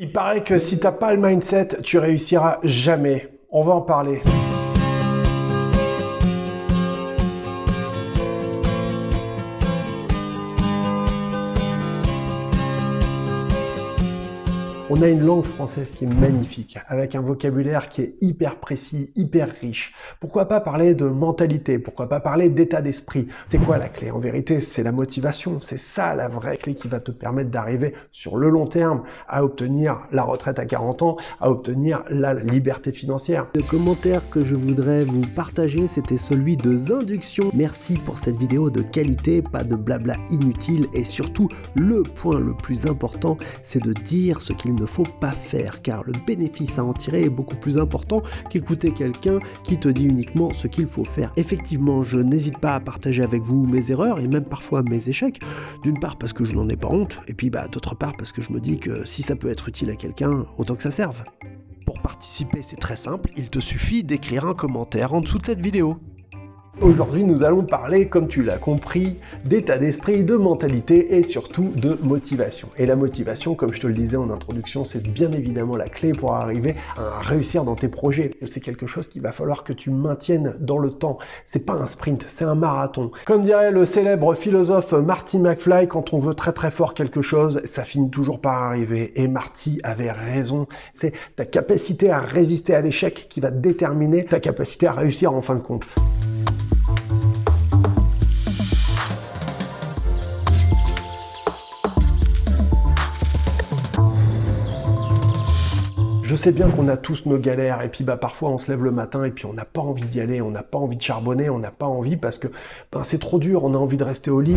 Il paraît que si t'as pas le mindset, tu réussiras jamais. On va en parler. On a une langue française qui est magnifique, avec un vocabulaire qui est hyper précis, hyper riche. Pourquoi pas parler de mentalité? Pourquoi pas parler d'état d'esprit? C'est quoi la clé? En vérité, c'est la motivation. C'est ça la vraie clé qui va te permettre d'arriver sur le long terme à obtenir la retraite à 40 ans, à obtenir la liberté financière. Le commentaire que je voudrais vous partager, c'était celui de Zinduction. Merci pour cette vidéo de qualité, pas de blabla inutile et surtout, le point le plus important, c'est de dire ce qu'il ne faut pas faire, car le bénéfice à en tirer est beaucoup plus important qu'écouter quelqu'un qui te dit uniquement ce qu'il faut faire. Effectivement, je n'hésite pas à partager avec vous mes erreurs et même parfois mes échecs, d'une part parce que je n'en ai pas honte, et puis bah, d'autre part parce que je me dis que si ça peut être utile à quelqu'un, autant que ça serve. Pour participer, c'est très simple, il te suffit d'écrire un commentaire en dessous de cette vidéo. Aujourd'hui, nous allons parler, comme tu l'as compris, d'état d'esprit, de mentalité et surtout de motivation. Et la motivation, comme je te le disais en introduction, c'est bien évidemment la clé pour arriver à réussir dans tes projets. C'est quelque chose qu'il va falloir que tu maintiennes dans le temps. C'est pas un sprint, c'est un marathon. Comme dirait le célèbre philosophe Marty McFly, quand on veut très très fort quelque chose, ça finit toujours par arriver. Et Marty avait raison. C'est ta capacité à résister à l'échec qui va déterminer ta capacité à réussir en fin de compte. Je sais bien qu'on a tous nos galères et puis bah parfois on se lève le matin et puis on n'a pas envie d'y aller, on n'a pas envie de charbonner, on n'a pas envie parce que ben, c'est trop dur, on a envie de rester au lit.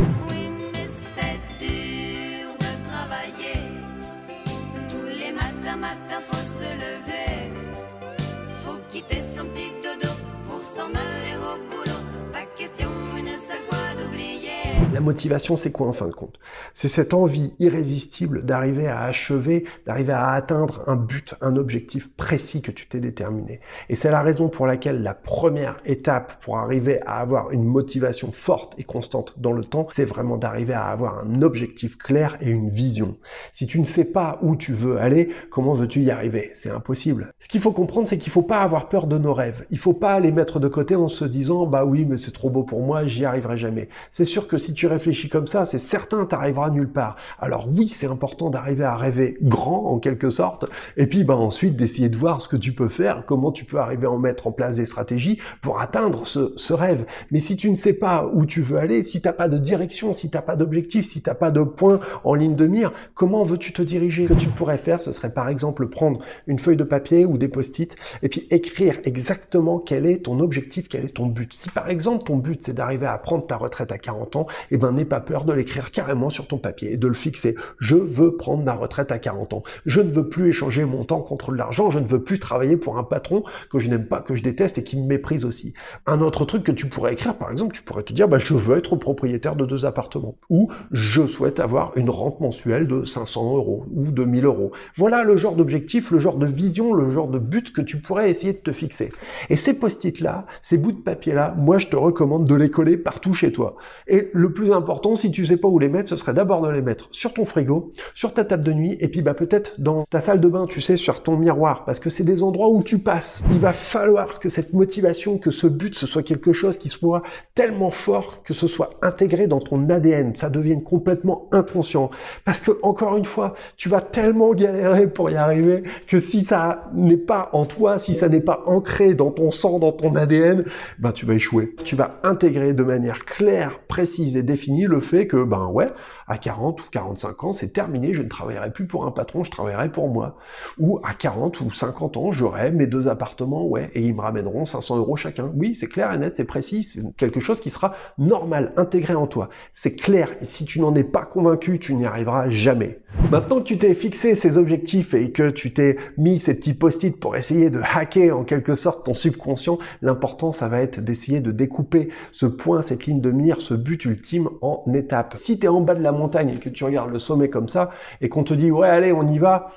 Motivation, c'est quoi en fin de compte? C'est cette envie irrésistible d'arriver à achever, d'arriver à atteindre un but, un objectif précis que tu t'es déterminé. Et c'est la raison pour laquelle la première étape pour arriver à avoir une motivation forte et constante dans le temps, c'est vraiment d'arriver à avoir un objectif clair et une vision. Si tu ne sais pas où tu veux aller, comment veux-tu y arriver? C'est impossible. Ce qu'il faut comprendre, c'est qu'il ne faut pas avoir peur de nos rêves. Il ne faut pas les mettre de côté en se disant « bah oui, mais c'est trop beau pour moi, j'y arriverai jamais ». C'est sûr que si tu réfléchis comme ça, c'est certain, tu n'arriveras nulle part. Alors oui, c'est important d'arriver à rêver grand, en quelque sorte, et puis bah, ensuite d'essayer de voir ce que tu peux faire, comment tu peux arriver à en mettre en place des stratégies pour atteindre ce, ce rêve. Mais si tu ne sais pas où tu veux aller, si tu n'as pas de direction, si tu n'as pas d'objectif, si tu n'as pas de point en ligne de mire, comment veux-tu te diriger? Ce que tu pourrais faire, ce serait par exemple prendre une feuille de papier ou des post-it, et puis écrire exactement quel est ton objectif, quel est ton but. Si par exemple ton but c'est d'arriver à prendre ta retraite à 40 ans, eh ben n'aie pas peur de l'écrire carrément sur ton papier et de le fixer. Je veux prendre ma retraite à 40 ans. Je ne veux plus échanger mon temps contre de l'argent. Je ne veux plus travailler pour un patron que je n'aime pas, que je déteste et qui me méprise aussi. Un autre truc que tu pourrais écrire, par exemple, tu pourrais te dire, bah, je veux être propriétaire de deux appartements. Ou je souhaite avoir une rente mensuelle de 500 euros ou de 1000 euros. Voilà le genre d'objectif, le genre de vision, le genre de but que tu pourrais essayer de te fixer. Et ces post-it là, ces bouts de papier là, moi je te recommande de les coller partout chez toi. Et le plus important, si tu sais pas où les mettre, ce serait d'abord de les mettre sur ton frigo, sur ta table de nuit, et puis bah peut-être dans ta salle de bain, tu sais, sur ton miroir, parce que c'est des endroits où tu passes. Il va falloir que cette motivation, que ce but, ce soit quelque chose qui soit tellement fort que ce soit intégré dans ton ADN, ça devienne complètement inconscient. Parce que, encore une fois, tu vas tellement galérer pour y arriver que si ça n'est pas en toi, si ça n'est pas ancré dans ton sang, dans ton ADN, ben tu vas échouer. Tu vas intégrer de manière claire, précise et définie le fait que, ben ouais, à 40 ou 45 ans, c'est terminé, je ne travaillerai plus pour un patron, je travaillerai pour moi. Ou à 40 ou 50 ans, j'aurai mes deux appartements, ouais, et ils me ramèneront 500 euros chacun. Oui, c'est clair et net, c'est précis, c'est quelque chose qui sera normal, intégré en toi. C'est clair, et si tu n'en es pas convaincu, tu n'y arriveras jamais. Maintenant que tu t'es fixé ces objectifs et que tu t'es mis ces petits post-it pour essayer de hacker en quelque sorte ton subconscient, l'important ça va être d'essayer de découper ce point, cette ligne de mire, ce but ultime en étapes. Si tu es en bas de la montagne et que tu regardes le sommet comme ça et qu'on te dit ouais allez on y va,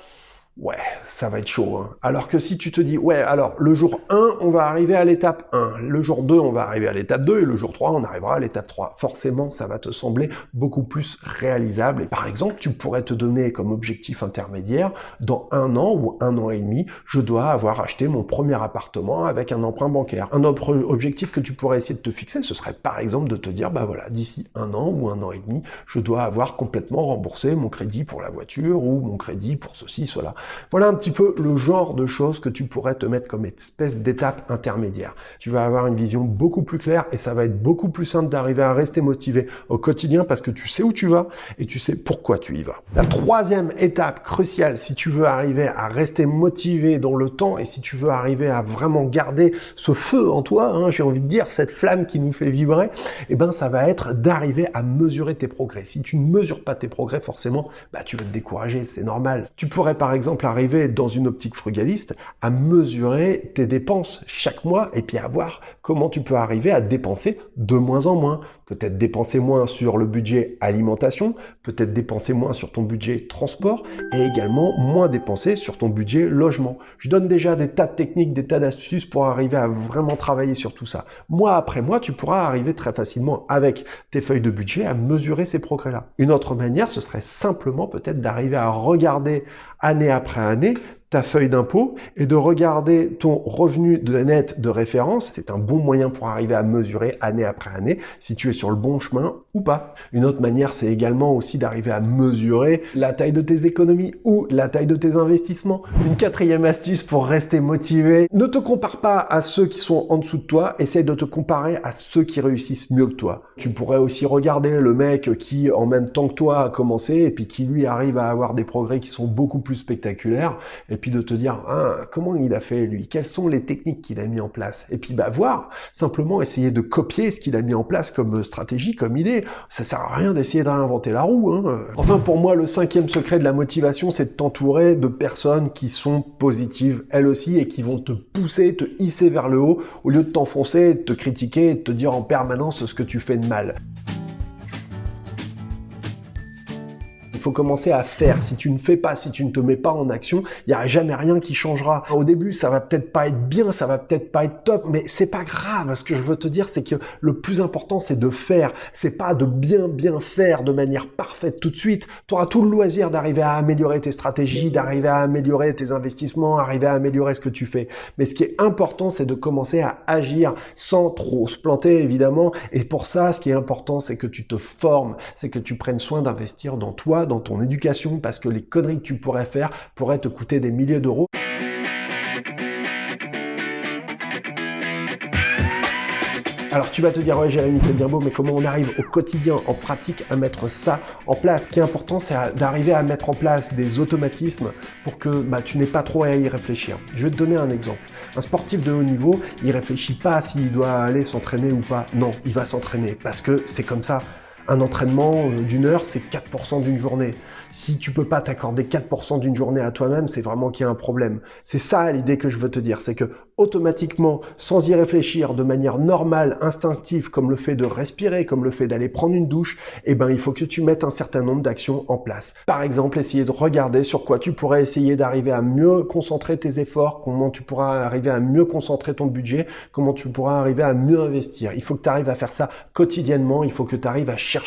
ouais, ça va être chaud. Hein. Alors que si tu te dis, ouais, alors le jour 1, on va arriver à l'étape 1, le jour 2, on va arriver à l'étape 2, et le jour 3, on arrivera à l'étape 3. Forcément, ça va te sembler beaucoup plus réalisable. Et par exemple, tu pourrais te donner comme objectif intermédiaire, dans un an ou un an et demi, je dois avoir acheté mon premier appartement avec un emprunt bancaire. Un objectif que tu pourrais essayer de te fixer, ce serait par exemple de te dire, bah voilà, d'ici un an ou un an et demi, je dois avoir complètement remboursé mon crédit pour la voiture ou mon crédit pour ceci, cela. Voilà un petit peu le genre de choses que tu pourrais te mettre comme espèce d'étape intermédiaire. Tu vas avoir une vision beaucoup plus claire et ça va être beaucoup plus simple d'arriver à rester motivé au quotidien parce que tu sais où tu vas et tu sais pourquoi tu y vas. La troisième étape cruciale, si tu veux arriver à rester motivé dans le temps et si tu veux arriver à vraiment garder ce feu en toi, hein, j'ai envie de dire, cette flamme qui nous fait vibrer, eh ben ça va être d'arriver à mesurer tes progrès. Si tu ne mesures pas tes progrès, forcément, bah, tu vas te décourager, c'est normal. Tu pourrais par exemple arriver dans une optique frugaliste à mesurer tes dépenses chaque mois et puis à voir comment tu peux arriver à dépenser de moins en moins. Peut-être dépenser moins sur le budget alimentation, peut-être dépenser moins sur ton budget transport et également moins dépenser sur ton budget logement. Je donne déjà des tas de techniques, des tas d'astuces pour arriver à vraiment travailler sur tout ça. Mois après mois, tu pourras arriver très facilement avec tes feuilles de budget à mesurer ces progrès-là. Une autre manière, ce serait simplement peut-être d'arriver à regarder année après année ta feuille d'impôt et de regarder ton revenu de net de référence. C'est un bon moyen pour arriver à mesurer année après année si tu es sur le bon chemin ou pas. Une autre manière, c'est également aussi d'arriver à mesurer la taille de tes économies ou la taille de tes investissements. Une quatrième astuce pour rester motivé, ne te compare pas à ceux qui sont en dessous de toi, essaye de te comparer à ceux qui réussissent mieux que toi. Tu pourrais aussi regarder le mec qui, en même temps que toi, a commencé et puis qui lui arrive à avoir des progrès qui sont beaucoup plus spectaculaires puis de te dire ah, comment il a fait lui, quelles sont les techniques qu'il a mis en place, et puis bah voir, simplement essayer de copier ce qu'il a mis en place comme stratégie, comme idée. Ça sert à rien d'essayer de réinventer la roue. Hein. Enfin pour moi le cinquième secret de la motivation c'est de t'entourer de personnes qui sont positives elles aussi et qui vont te pousser, te hisser vers le haut au lieu de t'enfoncer, de te critiquer, de te dire en permanence ce que tu fais de mal. Faut commencer à faire. Si tu ne fais pas, si tu ne te mets pas en action, il n'y aura jamais rien qui changera. Au début, ça va peut-être pas être bien, ça va peut-être pas être top, mais c'est pas grave. Ce que je veux te dire, c'est que le plus important, c'est de faire. C'est pas de bien bien faire de manière parfaite tout de suite. Tu auras tout le loisir d'arriver à améliorer tes stratégies, d'arriver à améliorer tes investissements, arriver à améliorer ce que tu fais. Mais ce qui est important, c'est de commencer à agir sans trop se planter, évidemment. Et pour ça, ce qui est important, c'est que tu te formes, c'est que tu prennes soin d'investir dans toi, dans ton éducation parce que les conneries que tu pourrais faire pourraient te coûter des milliers d'euros. Alors tu vas te dire, ouais Jérémy, c'est bien beau, mais comment on arrive au quotidien, en pratique, à mettre ça en place? Ce qui est important, c'est d'arriver à mettre en place des automatismes pour que bah, tu n'aies pas trop à y réfléchir. Je vais te donner un exemple. Un sportif de haut niveau, il réfléchit pas s'il doit aller s'entraîner ou pas. Non, il va s'entraîner parce que c'est comme ça. Un entraînement euh, d'une heure, c'est 4% d'une journée. Si tu peux pas t'accorder 4% d'une journée à toi-même, c'est vraiment qu'il y a un problème. C'est ça l'idée que je veux te dire, c'est que automatiquement, sans y réfléchir, de manière normale, instinctive, comme le fait de respirer, comme le fait d'aller prendre une douche, eh ben, il faut que tu mettes un certain nombre d'actions en place. Par exemple, essayer de regarder sur quoi tu pourrais essayer d'arriver à mieux concentrer tes efforts, comment tu pourras arriver à mieux concentrer ton budget, comment tu pourras arriver à mieux investir. Il faut que tu arrives à faire ça quotidiennement, il faut que tu arrives à chercher.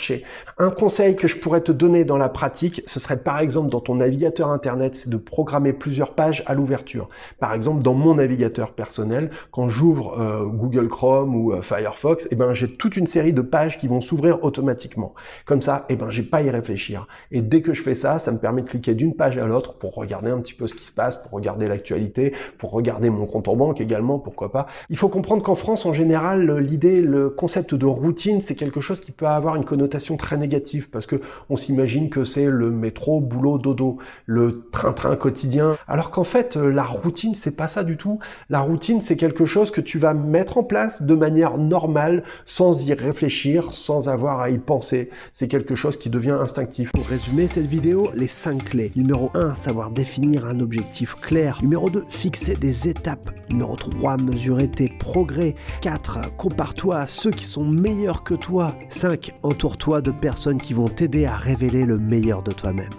Un conseil que je pourrais te donner dans la pratique, ce serait par exemple dans ton navigateur internet, c'est de programmer plusieurs pages à l'ouverture. Par exemple, dans mon navigateur personnel, quand j'ouvre euh, Google Chrome ou euh, Firefox, eh ben, j'ai toute une série de pages qui vont s'ouvrir automatiquement. Comme ça, eh ben, j'ai pas à y réfléchir. Et dès que je fais ça, ça me permet de cliquer d'une page à l'autre pour regarder un petit peu ce qui se passe, pour regarder l'actualité, pour regarder mon compte en banque également, pourquoi pas. Il faut comprendre qu'en France, en général, l'idée, le concept de routine, c'est quelque chose qui peut avoir une connotation très négative parce que on s'imagine que c'est le métro, boulot, dodo, le train-train quotidien. Alors qu'en fait, euh, la routine, c'est pas ça du tout. La routine, c'est quelque chose que tu vas mettre en place de manière normale, sans y réfléchir, sans avoir à y penser. C'est quelque chose qui devient instinctif. Pour résumer cette vidéo, les 5 clés. Numéro 1, savoir définir un objectif clair. Numéro 2, fixer des étapes. Numéro 3, mesurer tes progrès. 4, compare-toi à ceux qui sont meilleurs que toi. 5, entoure-toi de personnes qui vont t'aider à révéler le meilleur de toi-même.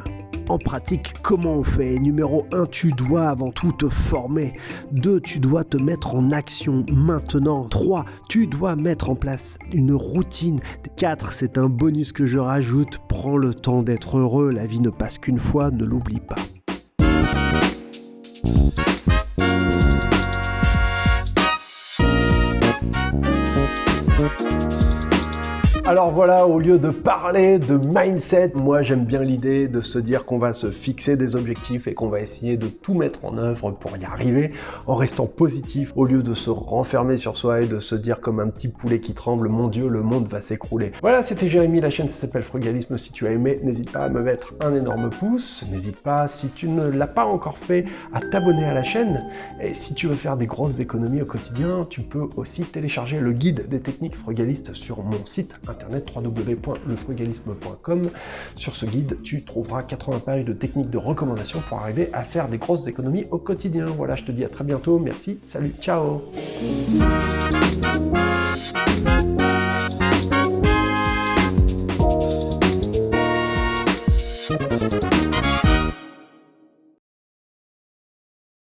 en pratique, comment on fait? Numéro 1, tu dois avant tout te former. 2, tu dois te mettre en action maintenant. 3, tu dois mettre en place une routine. 4, c'est un bonus que je rajoute, prends le temps d'être heureux, la vie ne passe qu'une fois, ne l'oublie pas. Alors voilà, au lieu de parler de mindset, moi j'aime bien l'idée de se dire qu'on va se fixer des objectifs et qu'on va essayer de tout mettre en œuvre pour y arriver en restant positif au lieu de se renfermer sur soi et de se dire comme un petit poulet qui tremble, mon dieu, le monde va s'écrouler. Voilà, c'était Jérémy, la chaîne s'appelle Frugalisme. Si tu as aimé, n'hésite pas à me mettre un énorme pouce. N'hésite pas, si tu ne l'as pas encore fait, à t'abonner à la chaîne. Et si tu veux faire des grosses économies au quotidien, tu peux aussi télécharger le guide des techniques frugalistes sur mon site www.lefrugalisme.com. Sur ce guide, tu trouveras 80 pages de techniques de recommandation pour arriver à faire des grosses économies au quotidien. Voilà, je te dis à très bientôt. Merci, salut, ciao